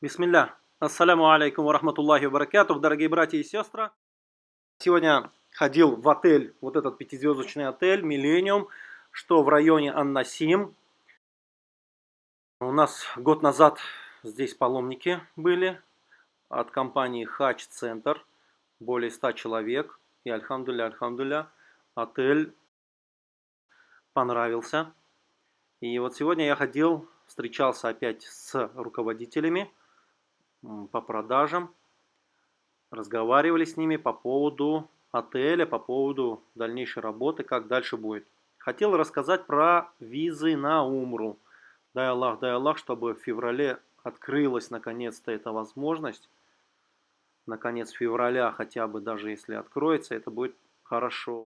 Бисмилля. Ассаляму алейкум рахматуллахи баракатух, дорогие братья и сестры. Сегодня ходил в отель, вот этот пятизвездочный отель, Миллениум, что в районе Аннасим. У нас год назад здесь паломники были от компании Хач Центр, более 100 человек. И альхамдуля, альхамдуля, отель понравился. И вот сегодня я ходил, встречался опять с руководителями по продажам, разговаривали с ними по поводу отеля, по поводу дальнейшей работы, как дальше будет. Хотел рассказать про визы на Умру. Дай Аллах, дай Аллах, чтобы в феврале открылась наконец-то эта возможность. Наконец февраля хотя бы, даже если откроется, это будет хорошо.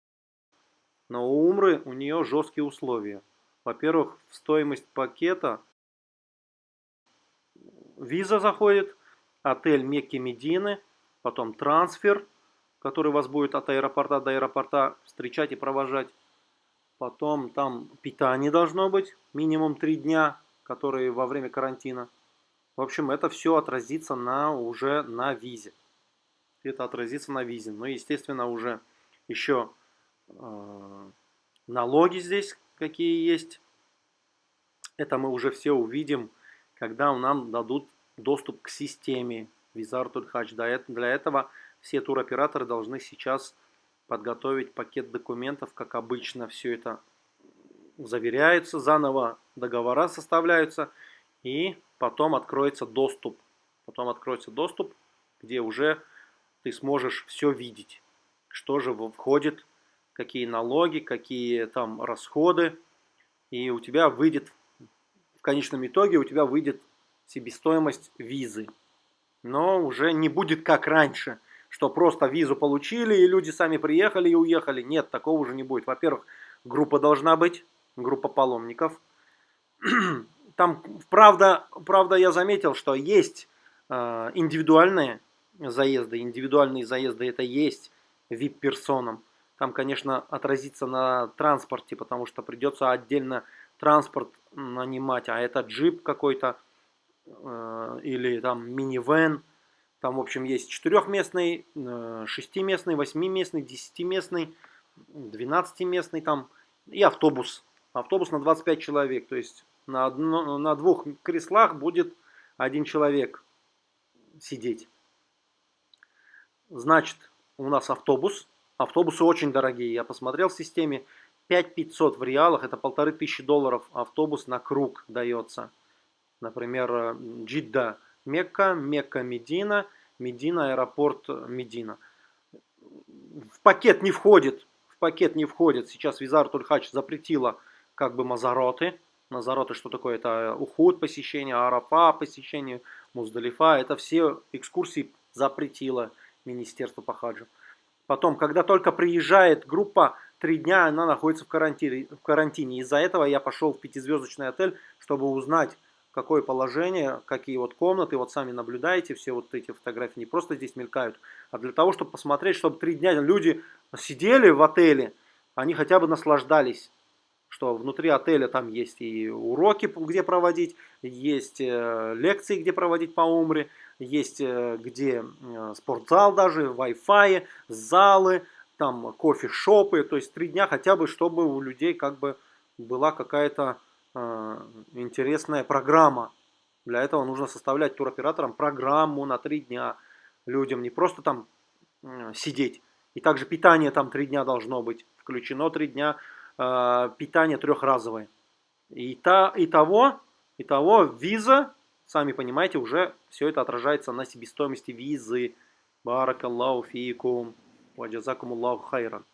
Но у Умры у нее жесткие условия. Во-первых, в стоимость пакета виза заходит, отель Мекки Медины, потом трансфер, который вас будет от аэропорта до аэропорта встречать и провожать. Потом там питание должно быть, минимум 3 дня, которые во время карантина. В общем, это все отразится на, уже на визе. Это отразится на визе. Но, естественно, уже еще э, налоги здесь какие есть. Это мы уже все увидим, когда нам дадут доступ к системе Визар Тульхач. Для этого все туроператоры должны сейчас подготовить пакет документов, как обычно все это заверяется, заново договора составляются и потом откроется доступ. Потом откроется доступ, где уже ты сможешь все видеть, что же входит, какие налоги, какие там расходы, и у тебя выйдет, в конечном итоге у тебя выйдет себестоимость визы. Но уже не будет как раньше, что просто визу получили и люди сами приехали и уехали. Нет, такого уже не будет. Во-первых, группа должна быть, группа паломников. Там, правда, правда я заметил, что есть э, индивидуальные заезды. Индивидуальные заезды это есть VIP-персонам. Там, конечно, отразится на транспорте, потому что придется отдельно транспорт нанимать, а это джип какой-то или там минивэн. Там, в общем, есть четырехместный, э, шестиместный, восьмиместный, десятиместный, двенадцатиместный там и автобус. Автобус на 25 человек. То есть на, одно, на двух креслах будет один человек сидеть. Значит, у нас автобус. Автобусы очень дорогие. Я посмотрел в системе. 5500 в реалах, это полторы тысячи долларов автобус на круг дается. Например, э, Джидда Мекка, Мекка Медина, Медина аэропорт Медина. В пакет не входит, в пакет не входит. Сейчас Визар Тульхач запретила как бы Мазароты. Мазароты что такое? Это уход посещение, Арафа посещение, Муздалифа. Это все экскурсии запретило Министерство по хаджу. Потом, когда только приезжает группа, три дня она находится. В карантине. Из-за этого я пошел в пятизвездочный отель, чтобы узнать, какое положение, какие вот комнаты, вот сами наблюдаете, все вот эти фотографии не просто здесь мелькают, а для того, чтобы посмотреть, чтобы три дня люди сидели в отеле, они хотя бы наслаждались, что внутри отеля там есть и уроки, где проводить, есть э, лекции, где проводить по умре, есть э, где спортзал даже, Wi-Fi, залы, там кофе-шопы, то есть три дня хотя бы, чтобы у людей как бы была какая-то интересная программа. Для этого нужно составлять туроператорам программу на три дня. Людям не просто там сидеть. И также питание там три дня должно быть. Включено три дня. Э, питание трехразовое. И, та, и, того, и того виза, сами понимаете, уже все это отражается на себестоимости визы. Баракаллаху фикум. Ваджазакумуллаху хайран.